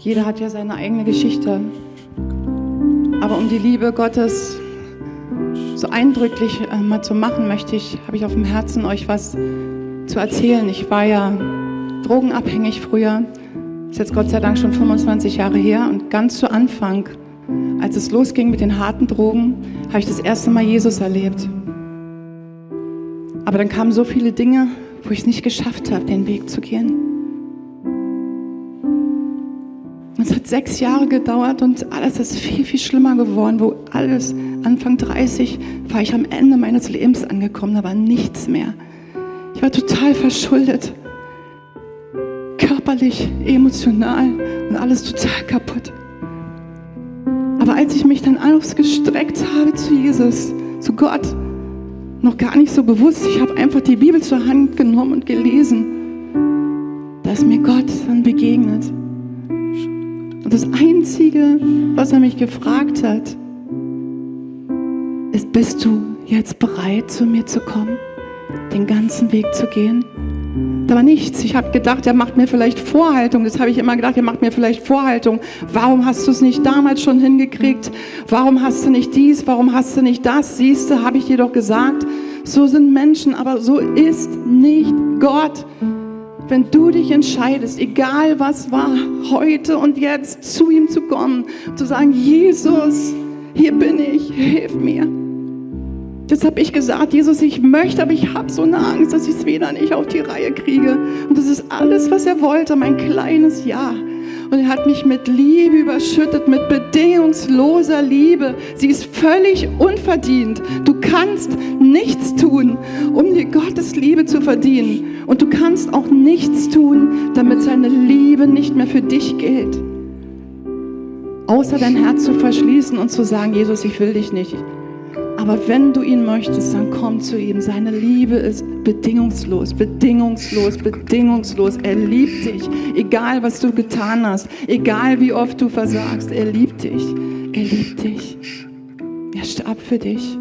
Jeder hat ja seine eigene Geschichte. Aber um die Liebe Gottes so eindrücklich äh, mal zu machen, möchte ich, habe ich auf dem Herzen, euch was zu erzählen. Ich war ja drogenabhängig früher. Ist jetzt Gott sei Dank schon 25 Jahre her. Und ganz zu Anfang, als es losging mit den harten Drogen, habe ich das erste Mal Jesus erlebt. Aber dann kamen so viele Dinge, wo ich es nicht geschafft habe, den Weg zu gehen. Es hat sechs Jahre gedauert und alles ist viel, viel schlimmer geworden, wo alles, Anfang 30, war ich am Ende meines Lebens angekommen, da war nichts mehr. Ich war total verschuldet. Körperlich, emotional und alles total kaputt. Aber als ich mich dann ausgestreckt habe zu Jesus, zu Gott, noch gar nicht so bewusst, ich habe einfach die Bibel zur Hand genommen und gelesen, da ist mir Gott dann begegnet. Und das Einzige, was er mich gefragt hat, ist, bist du jetzt bereit, zu mir zu kommen, den ganzen Weg zu gehen? Da war nichts. Ich habe gedacht, er macht mir vielleicht Vorhaltung. Das habe ich immer gedacht, er macht mir vielleicht Vorhaltung. Warum hast du es nicht damals schon hingekriegt? Warum hast du nicht dies? Warum hast du nicht das? Siehst du, habe ich dir doch gesagt. So sind Menschen, aber so ist nicht Gott wenn du dich entscheidest, egal was war, heute und jetzt zu ihm zu kommen, zu sagen, Jesus, hier bin ich, hilf mir. Jetzt habe ich gesagt, Jesus, ich möchte, aber ich habe so eine Angst, dass ich es wieder nicht auf die Reihe kriege. Und das ist alles, was er wollte, mein kleines Ja. Und er hat mich mit Liebe überschüttet, mit bedingungsloser Liebe. Sie ist völlig unverdient. Du kannst nichts tun, um dir Gottes Liebe zu verdienen. Und du kannst auch nichts tun, damit seine Liebe nicht mehr für dich gilt. Außer dein Herz zu verschließen und zu sagen, Jesus, ich will dich nicht. Aber wenn du ihn möchtest, dann komm zu ihm. Seine Liebe ist bedingungslos, bedingungslos, bedingungslos. Er liebt dich, egal was du getan hast, egal wie oft du versagst. Er liebt dich, er liebt dich. Er starb für dich.